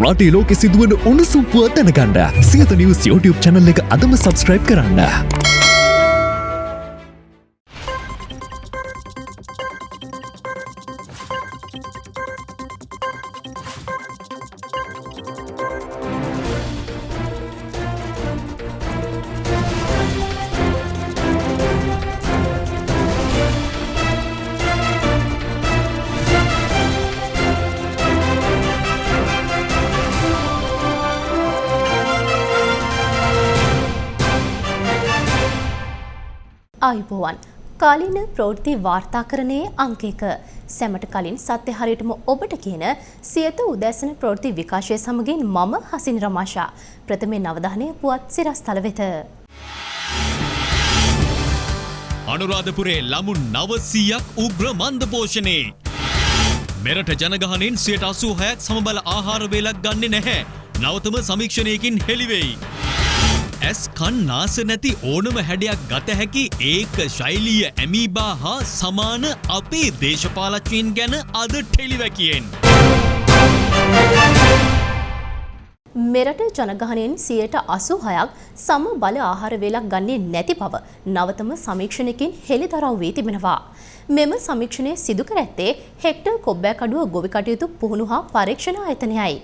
රටේ ලෝකෙ සිදුවන උණුසුම්පුව දැනගන්න සියත නිවස් YouTube චැනල් එක අදම සබස්ක්‍රයිබ් කරන්න. ආයුබෝවන් කාලීන ප්‍රවෘත්ති වාර්තාකරණයේ අංකයක සැමට කලින් සත්‍ය හරියටම ඔබට කියන සියත උදැසන ප්‍රවෘත්ති විකාශය සමගින් මම හසින් රමාෂා ප්‍රථමයෙන් අවධානය පුවත් සිරස්තල වෙත. අනුරාධපුරේ ළමුන් නවසීයක් උග්‍ර මන්ද පෝෂණයේ. මෙරට ජනගහනෙන් සියට අසූ හැයක් සමබල ආහාරවේලක් ගන්නේ නැහැ. නවතම සමීක්ෂණයකින් හෙළිවෙයි. ඇස් කන් නාස නැති ඕනම හැඩයක් ගත හැකි ඒක ශෛලීය ඇමීබා හා සමාන අපේ දේශපාලච්චීන් ගැන අද ටෙලිවැකියෙන්. මෙරට ජනගහනයෙන් සියයට අසු හයක් සම බල ආහාර වේලක් ගන්නේ නැති බව නවතම සමීක්ෂණයකින් හෙළිදරව් වී තිබෙනවා. මෙම සමීක්ෂණය සිදු කර ඇත්තේ හෙක්ටර් කොබ්බෑකඩුව ගොවි කටයුතු පුහුණු හා පරීක්ෂණ ආයතනයයි.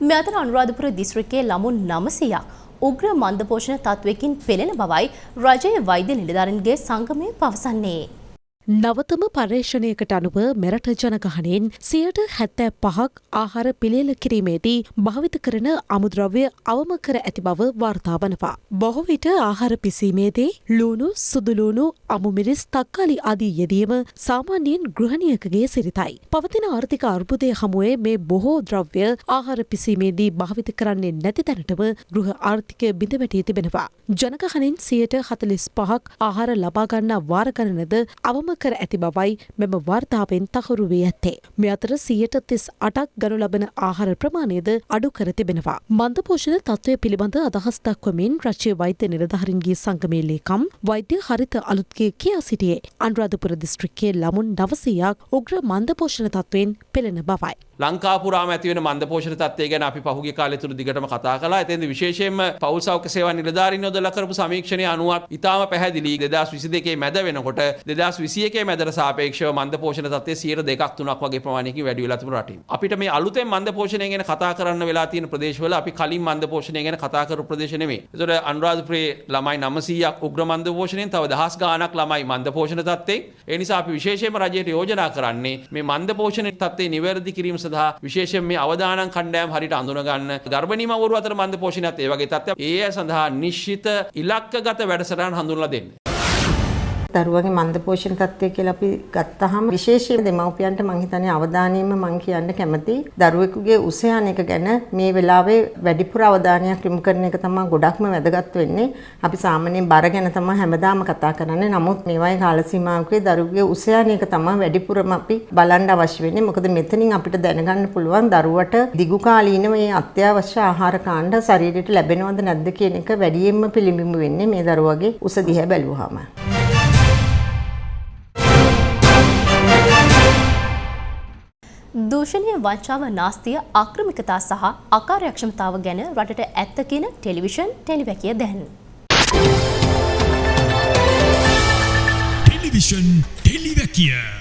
මෙ අතර අනුරාධපුර දිස්ත්‍රික්කයේ ළමුන් නමසයක් උග්‍ර මන්දපෝෂණ තත්වයකින් පෙළෙන බවයි රජයේ වෛද්‍ය නිලධාරන්ගේ සංගමය පවසන්නේ. නවතම පර්යේෂණයකට අනුව මෙරට ජනගහනයෙන් සියට හැත්තෑ පහක් ආහාර පිළියල කිරීමේදී භාවිත කරන අමුද්‍රව්‍ය අවම කර ඇති බව වාර්තා වනවා. බොහෝ විට ආහාර පිසීමේදී ලූුණු සුදුලූුණු අමුමිරිස් තක්කාලි ආදී යෙදීම සාමාන්‍යයෙන් ගෘහණියකගේ සිරිතයි. පවතින ආර්ථික අර්බුදය හමුවේ මේ බොහෝ ද්‍රව්‍ය ආහාර පිසීමේදී භාවිත කරන්නේ නැති තැනටම ගෘහ ආර්ථිකය බිඳවැටී තිබෙනවා. ජනගහනින් සියට හතලිස් පහක් ආහාර ලබාගන්නා වාරගණනද අවම කර ඇති බවයි මෙම වාර්තාවෙන් තහුරු වී ඇත්තේ. මෙ අතර සියයට තිස් අටක් ගනු ලබන ආහාර ප්‍රමාණයද අඩු කර තිබෙනවා. මන්දපෝෂණ තත්ත්වය පිළිබඳ අදහස් දක්වමින් රච්චය වෛද්‍ය නිලධහරින්ගේ සංගමේ ලේකම් වෛද්‍ය හරිත අලුත්ගේ කියා සිටියේ අන්රාධපුර දිස්ත්‍රික්කේ ළමුන් නවසයක් උග්‍ර මන්දපෝෂණ තත්ත්වයෙන් පෙළෙන බවයි. ලංකාපුරාම ඇතිවෙන මන්ද පෝෂණ තත්වය ගැන අපි පහුගිය කාලය තුළ දිගටම කතා කළා. එතෙන්ද විශේෂයෙන්ම පෞල් සෞඛ්‍ය සේවා නිලධාරීන් යොදලා කරපු සමීක්ෂණය අනුව ඉතාම පැහැදිලි 2022 මැද වෙනකොට 2021 මැදට සාපේක්ෂව මන්ද පෝෂණ තත්ත්වය 2.2ක් 3ක් වගේ ප්‍රමාණයකින් වැඩි වෙලා තිබුණු රටින්. අපිට මේ අලුතෙන් මන්ද පෝෂණය ගැන කතා කරන්න වෙලා තියෙන ප්‍රදේශවල අපි කලින් මන්ද පෝෂණය ගැන කතා කරපු ප්‍රදේශ නෙමෙයි. ඒතකොට අනුරාධපුරේ ළමයි 900ක් උග්‍ර මන්ද පෝෂණයෙන් තව දහස් ගාණක් ළමයි මන්ද පෝෂණ තත්ත්වයෙන්. ඒ නිසා අපි විශේෂයෙන්ම රජයට යෝජනා කරන්නේ මේ මන්ද පෝෂණ තත්ත්වය නිවැරදි කිරීම සඳහා විශේෂයෙන් මේ අවදානම් කණ්ඩායම් හරියට අඳුනගන්න ගර්භණී මව්වරු අතර මන්ද පෝෂණයත් ඒ වගේ තත්ත්වයක් ඒ අය සඳහා නිශ්චිත ඉලක්කගත වැඩසටහන් හඳුන්වලා දෙන්න. දරුවගේ මන්ද පෝෂණ තත්ත්වය කියලා අපි ගත්තාම විශේෂයෙන් දෙමව්පියන්ට මං හිතන්නේ අවධානයෙන්ම මං කියන්න කැමති දරුවෙකුගේ උස යන එක ගැන මේ වෙලාවේ වැඩිපුර අවධානයක් යොමු කරන එක තමයි ගොඩක්ම වැදගත් වෙන්නේ. අපි සාමාන්‍යයෙන් බර ගැන තමයි හැමදාම කතා කරන්නේ. නමුත් මේ වගේ කාල සීමාවකදී දරුවෙකුගේ උස යන එක තමයි වැඩිපුරම අපි බලන්න අවශ්‍ය වෙන්නේ. මොකද මෙතනින් අපිට දැනගන්න පුළුවන් දරුවට දිගු කාලීනව මේ අත්‍යවශ්‍ය ආහාර කාණ්ඩ ශරීරයට ලැබෙනවද නැද්ද කියන එක වැඩියෙන්ම පිළිඹු වෙන්නේ මේ දරුවගේ උස දිහා බැලුවාම. දූෂණය වංචාව නාස්තිය ආක්‍රමිකතා සහ අකාර්යක්ෂමතාව ගැන රටට ඇත්ත කියන ටෙලිවිෂන් ටෙලිවැකිය දැන්. ටෙලිවිෂන් ටෙලිවැකිය.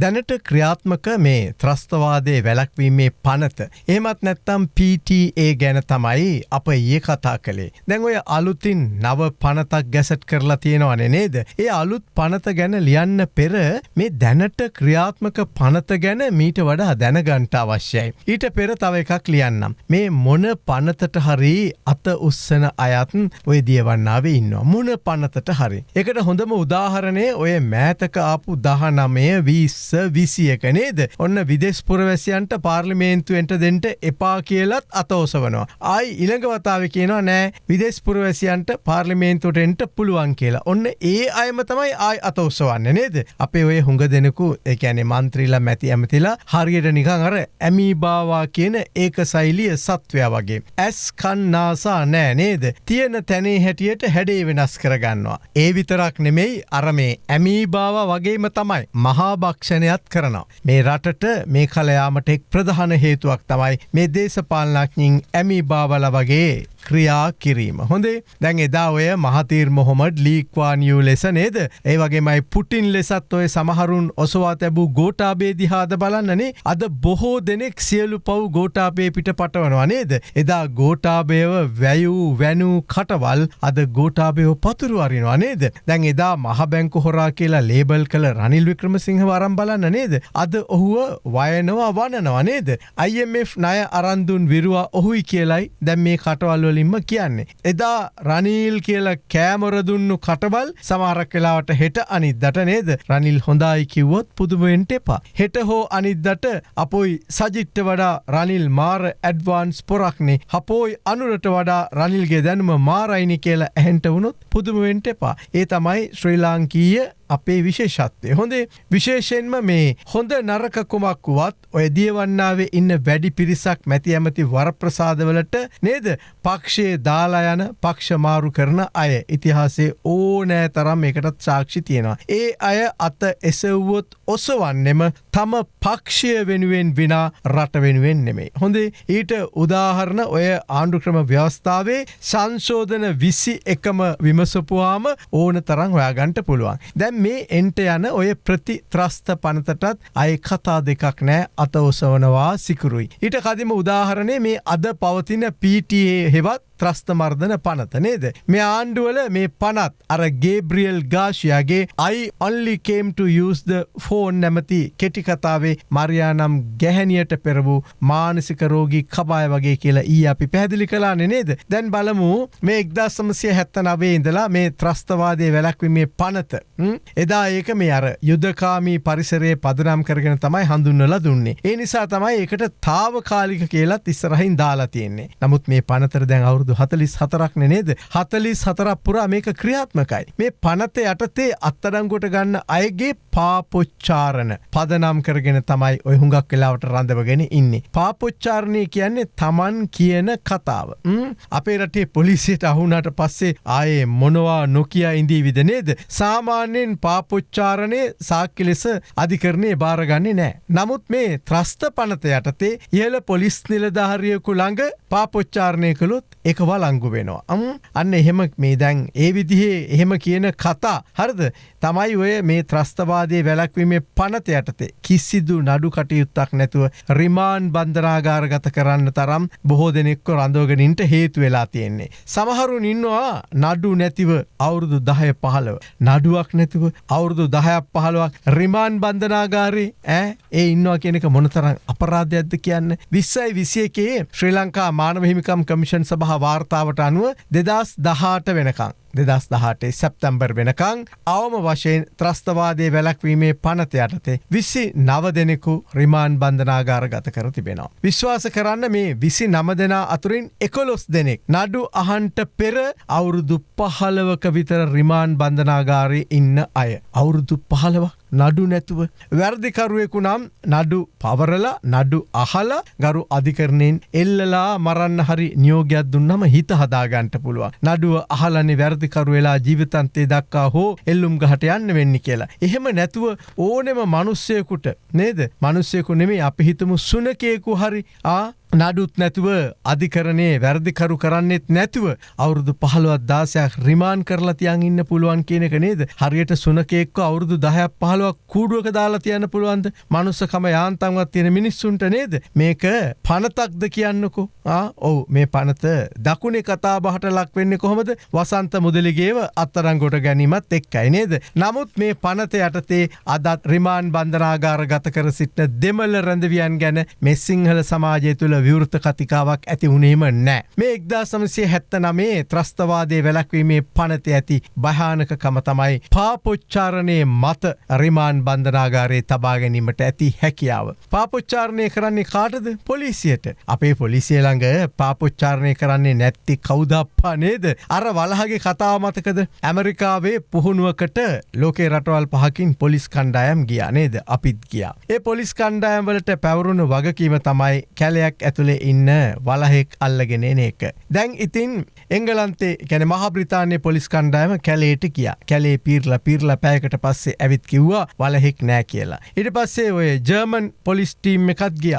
දැනට ක්‍රියාත්මක මේ ත්‍රස්තවාදය වැලක්වීමේ පනත. එමත් නැත්තම් PTA ගැන තමයි අප ඒ කතා කළේ. දැන් ඔය අලුතින් නව පනතක් ගැසට් කරලා තියෙනවන නේද. ඒ අලුත් පනත ගැන ලියන්න පෙර මේ දැනට ක්‍රියාත්මක පනත ගැන මීට වඩා දැනගන්ට අවශ්‍යයි. ඊට පෙර තව එකක් ලියන්නම්. මේ මොන පනතට හරි අත උස්සන අයත්න් ඔය දියවන්නාවේ ඉන්නවා. මොන පනතට හරි. එකට හොඳම උදාහරණය ඔය මෑතක ආපු දහනමය වීස් විසියක නේද ඔන්න විදෙස්පුරවැසියන්ට පාර්ලිමේන්තුවෙන්ට දෙන්ට එපා කියලත් අතෝසවනවා. ආයි ඉළඟවතාව කියනවා නෑ විදෙස්පුරවැසියන්ට පාර්ලිමේන්තුටෙන්ට පුළුවන් කියලා. ඔන්න ඒ අයම තමයි ආයි අතෝස්සවන්න නේද. අපේ ඔය හුඟ දෙනෙකු එකැනෙ මන්ත්‍රීලා මැති ඇමතිලා හරියට නිකං අර ඇමීබාවා කියන ඒක සයිලිය සත්වය වගේ. ඇස් කන්නාසා නෑ නේද. තියෙන තැනේ හැටියට හැඩේ වෙනස් කරගන්නවා. ඒ විතරක් නෙමෙයි අර මේ ඇමීබාව වගේම තමයි මහාභක්ෂණ පාලනයත් කරනවා. මේ රටට මේ කලයාමට එක් ප්‍රධාන හේතුවක් තමයි මේ දේශපාලනඥින් ඇමි බාවල වගේ ක්‍රියා කිරීම. හොඳේ දැන් එදා ඔය මහතීර් මොහොමඩ් ලීක්වානියූ ලෙස නේද. ඒ වගේමයි පුටින් ලෙසත් ඔය සමහරුන් ඔසවා තැබූ ගෝටාබේ දිහාද බලන්නනේ අද බොහෝ දෙනෙක් සියලු පව් ගෝටාබේ පිට පටවනවා නේද. එදා ගෝටාබයව වැයූ වැනූ කටවල් අද ගෝටාබයෝ පතුරු අරිනවා නේද. දැන් එදා මහබැංකු හොරා කියලා ලේබල් කළ රනිල් වික්‍රමසිංහ වරම් බලන්න නේද. අද ඔහුව වයනවා වනනවා නේද. IMF ණය අරන්දුන් විරුවා ඔහුයි කියලයි දැම් මේ කටවල් වලින්ම කියන්නේ. එදා රනිල් කියලා කෑමොරදුන්නු කටබල් සමාරක් වෙලාවට හෙට අනිද්දට නේද රනිල් හොඳයි කිව්වොත් පුදුමෙන්ට එපා. හෙට හෝ අනිද්දට අපොයි සජිට්ට වඩා රනිල් මාර ඇඩ්වාන්ස් පොරක්නේ හපෝයි අනුරට වඩා රනිල්ගේ දැනුම මාරයිනි කියලා ඇහෙන්ට වුණොත් පුදුමවෙන්ට එපා. ඒ තමයි ශ්‍රී ලාංකීය අපේ විශේෂත්වය. හොඳේ විශේෂෙන්ම මේ හොඳ නරක කුමක් වුවත් ඔය දියවන්නාවේ ඉන්න වැඩි පිරිසක් මැති ඇමති වරප්‍රසාදවලට නේද පක්ෂයේ දාලා යන පක්ෂමාරු කරන අය ඉතිහාසේ ඕනෑ තරම් එකටත් සාක්ෂි තියෙනවා. ඒ අය අත එසව්වොත් ඔසවන්නෙම තම පක්ෂය වෙනුවෙන් විනා රට වෙනුවෙන් නෙමේ. හොඳේ ඊට උදාහරණ ඔය ආණ්ඩුක්‍රම ව්‍යවස්ථාවේ සංශෝධන විසි එකම විමසපුවාම ඕන තරං හොයාගන්ට පුළුවන්. දැම් මේ එන්ට යන ඔය ප්‍රති ත්‍රස්ත පනතටත් අය කතා දෙකක් නෑ අත ඔසවනවා සිකුරුයි. ඊට කදිම උදාහරණය මේ අද පවතින PTA හෙවත් ත්‍රස්තමර්ධන පනත නේද. මේ ආණ්ඩුවල මේ පනත් අර ගේබ්‍රියල් ගාශයාගේ I only came to use the phone නැමති කෙටිකතාවේ මරයානම් ගැහැනියට පෙර වූ මානසික රෝගී කබාය වගේ කියලා ඊ අපි පැදිලි කලාන නේද. දැන් බලමු මේ එක්දා සමසය හැත්ත නවේ ඉඳලා මේ ත්‍රස්තවාදය වැලක්වීමේ පනත. එදා ඒක මේ අර යුද්ධකාමී පරිසරයේ පදනම් කරගෙන තමයි හඳුන්නල දුන්නේ. ඒ නිසා තමයි එකට තාවකාලික කියලත් ඉස්සරහින් දාලා තියෙන්නේ. නමුත් මේ පනතර දැන් අවුරුදු අවුරුදු හතලිස් හතරක් නේද හතලිස් හතරක් පුරා මේක ක්‍රියාත්මකයි. මේ පනත යටතේ අත්තඩංගොට ගන්න අයගේ පාපොච්චාරණ පදනම් කරගෙන තමයි ඔය හුඟක් වෙලාවට රඳවගෙන ඉන්නේ. පාපොච්චාරණය කියන්නේ තමන් කියන කතාව. අපේ රටේ පොලිසියට අහුනට පස්සේ ආයේ මොනවා නොකිය ඉන්දී විද නේද. සාමාන්‍යයෙන් පාපොච්චාරණය සාක්‍ය ලෙස අධිකරණය භාරගන්නේ නෑ. නමුත් මේ ත්‍රස්ත පනත යටතේ ඉහල පොලිස් නිලධාරියකු ළඟ පාපොච්චාරණය කළොත් එක වලංගු වෙනවා. අම් අන්න එහෙම මේ දැන් ඒ විදිහේ එහෙම කියන කතා හරද තමයි ඔය මේ ත්‍රස්තවාදය වැලක්වීමේ පනත යටතේ කිසිදු නඩු කටයුත්තක් නැතුව රිමාන් බන්ධනාගාරගත කරන්න තරම් බොහෝ දෙනෙක්ව රඳෝගෙනින්ට හේතු වෙලා තියෙන්නේ. සමහරුන් ඉන්නවා නඩු නැතිව අවුරුදු දහය පහළව. නඩුවක් නැතිව අවුරුදු දහයක් පහළුවක් රිමාන් බන්ධනාගාරේ ඇ ඒ ඉන්නවා කියනක මොනතරම් අපරාධයක්ද කියන්න විස්සයි විසියකේ ශ්‍රී ලංකා මානව හිමිකම් කමිෂන් සභහ වාර්තාවට අනුව දෙදස් දහාට වෙනකං. දෙදස් දහටේ සැප්තැම්බර් වෙනකං අවම වශයෙන් ත්‍රස්තවාදය වැලක්වීමේ පනත යටතේ විසි නව දෙනෙකු රිමාන් බන්ධනාගාර ගත කර තිබෙනවා. විශ්වාස කරන්න මේ විසි නම දෙනා අතුරින් එකොලොස් දෙනෙක් නඩු අහන්ට පෙර අවුරුදු පහලවක විතර රිමාන් බන්ධනාගාරය ඉන්න අය. අවුරුදු පහලවක් නඩු නැතුව. වැරදිකරුවෙකු නම් නඩු පවරලා නඩු අහල ගරු අධිකරණයෙන් එල්ලලා මරන්න හරි නියෝගයක් දුන්නම හිත හදාගන්ට පුළුවන්. නඩුව අහලනි වැරදිකරු වෙලා ජීවිතන්තේ දක්කා හෝ එල්ලුම් ගහට යන්න වෙන්න කියලා. එහෙම නැතුව ඕනෙම මනුස්සයකුට නේද මනුස්සයකු නෙමේ අපි හිතමු සුනකයෙකු හරි ආ නඩුත් නැතුව අධිකරණයේ වැරදිකරු කරන්නෙත් නැතුව අවුරුදු පහළුවත් දාසයක් රිමාන් කරලා තියන් ඉන්න පුළුවන් කියනක නේද? හරියට සුනකෙක්ව අවුරුදු දහයක් පහළුවක් කූඩුවක දාලා තියන්න පුළුවන්ද? මනුස්සකම යාන්තන්වත් තියෙන මිනිස්සුන්ට නේද? මේක පනතක්ද කියන්නකෝ? ඔවු මේ පනත දකුණේ කතා බහට ලක් වෙන්න කොහොමද? වසන්ත මුදලිගේව අත්තරංගොට ගැනීමත් එක්කයි නේද? නමුත් මේ පනත යටතේ අදත් රිමාන් බන්ධනාගාර ගත කර සිටින දෙමල්ල රැඳවියන් ගැන මෙස්සිංහල සමාජය තුළ විවෘත කතිකාවක් ඇති වුණේම නෑ. මේ එක්දා සමසය හැත්ත නමේ ත්‍රස්තවාදය වැලක්වීමේ පනත ඇති භයානකකම තමයි පාපොච්චාරණය මත රිමාන් බන්ධනාගාරයේ තබාගැනීමට ඇති හැකියාව. පාපොච්චාරණය කරන්නේ කාටද පොලිසියට. අපේ පොලිසිය ළඟ පාපොච්චාරණය කරන්නේ නැත්ති කෞදප්පා නේද. අර වලහගේ කතාව මතකද ඇමරිකාවේ පුහුණුවකට ලෝකේ රටවල් පහකින් පොලිස් කණ්ඩායම් ගියා නේද අපිත් ගියා. ඒ පොලිස් කණ්ඩායම් වලට පැවරුණු වගකීම තමයි කැලයක් ඇතුළේ ඉන්න වලහෙක් අල්ලගෙන එන එක. දැන් ඉතින් එංගලන්තේ ගැන මහබ්‍රතාානය පොලිස් කණ්ඩායම කැලේට කිය කැලේ පීර්ල පිර්ල පෑකට පස්සේ ඇවිත් කිව්වා වලහෙක් නෑ කියලා. ඉට පස්සේ ඔය ජර්මන් පොලිස්ටීම් එකත් ගිය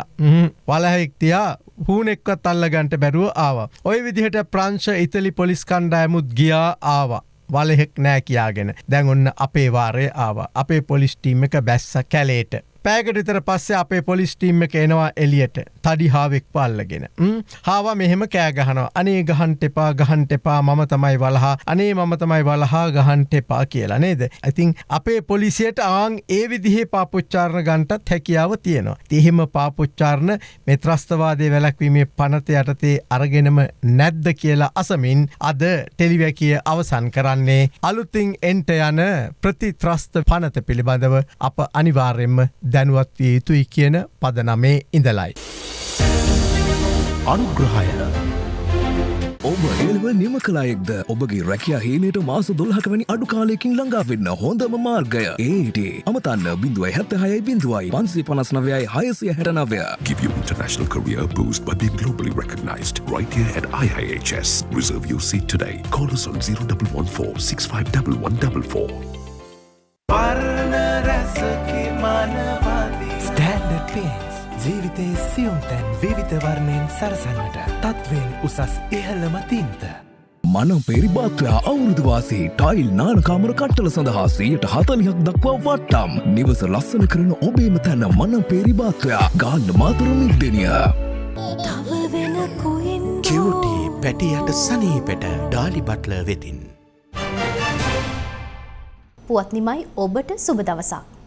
වලහෙක් තියා හූනෙක්වත් අල්ලගන්ට බැරුව ආවා. ඔය විදිහට ප්‍රංශ ඉතලි පොලිස් කණ්ඩායමුත් ගියා ආවා. වලහෙක් නෑ කියාගෙන දැන් ඔන්න අපේ වාරය ආව අපේ පොලිස්ටීම් එක බැස්ස කැලේට. පෑකටතර පස්සේ අපේ පොලිස්ටීම් එක එනවා එලියට තඩි හාවෙක් පල්ලගෙන. හාවා මෙහෙම කෑගහනවා අනේ ගහන්ට එපා ගහන්ට එපා මම තමයි වලහා අනේ මම තමයි වලහා ගහන්ට එපා කියලා නේද. ඇතින් අපේ පොලිසියට ආං ඒ විදිහේ පාපුච්චාරණ ගන්ටත් හැකියාව තියෙනවා. තිහෙම පාපුච්චාරණ මෙත්‍රස්තවාදය වැලක්වීමේ පනත යටතේ අරගෙනම නැද්ද කියලා අසමින් අද ටෙලිවැකිය අවසන් කරන්නේ අලුතින් එන්ට යන ප්‍රතිත්‍රස්ත පනත පිළිබඳව අප අනිවාර්යෙන්ම දැනුවත් විය යුතුයි කියන පදනමේ ඉඳලයි. අනුග්‍රහය ඔබ එල්ව නිම කලායෙක්ද ඔබගේ රැකයා හේනට මාස දොල්හකවැනි අඩු කාලයකින් ළඟාවෙන්න හොඳම මාර්ගය ඒට අමතන්න බිඳුවයි හැත්ත හයයි බිඳුවයි පන්සේ පනස්නවයයි හයසිය හැටනවය Give your international career a boost by being globally recognized right here at IIHS. Reserve your seat today. Call us on 0114 651144. පේන්ස් ජීවිතයේ සියුම් තැන් විවිධ වර්ණයෙන් සරසන්නට තත්වෙන් උසස් ඉහළම තින්ත. මනම් පෙරිබාත්‍රයා අවුරුදුවාසේ ටයිල් නානකාමර කට්ටල සඳහා සයට හතලිහක් දක්වා වට්ටම් නිවස ලස්සන කරන ඔබේම තැන මනම් පෙරිබාත්‍රයා ගාන්න මාතර නිර්දනිය. කිවටී පැටියට සනීපෙට ඩාලි බට්ල වෙතින්. පුවත් නිමයි ඔබට සුබ දවසක්.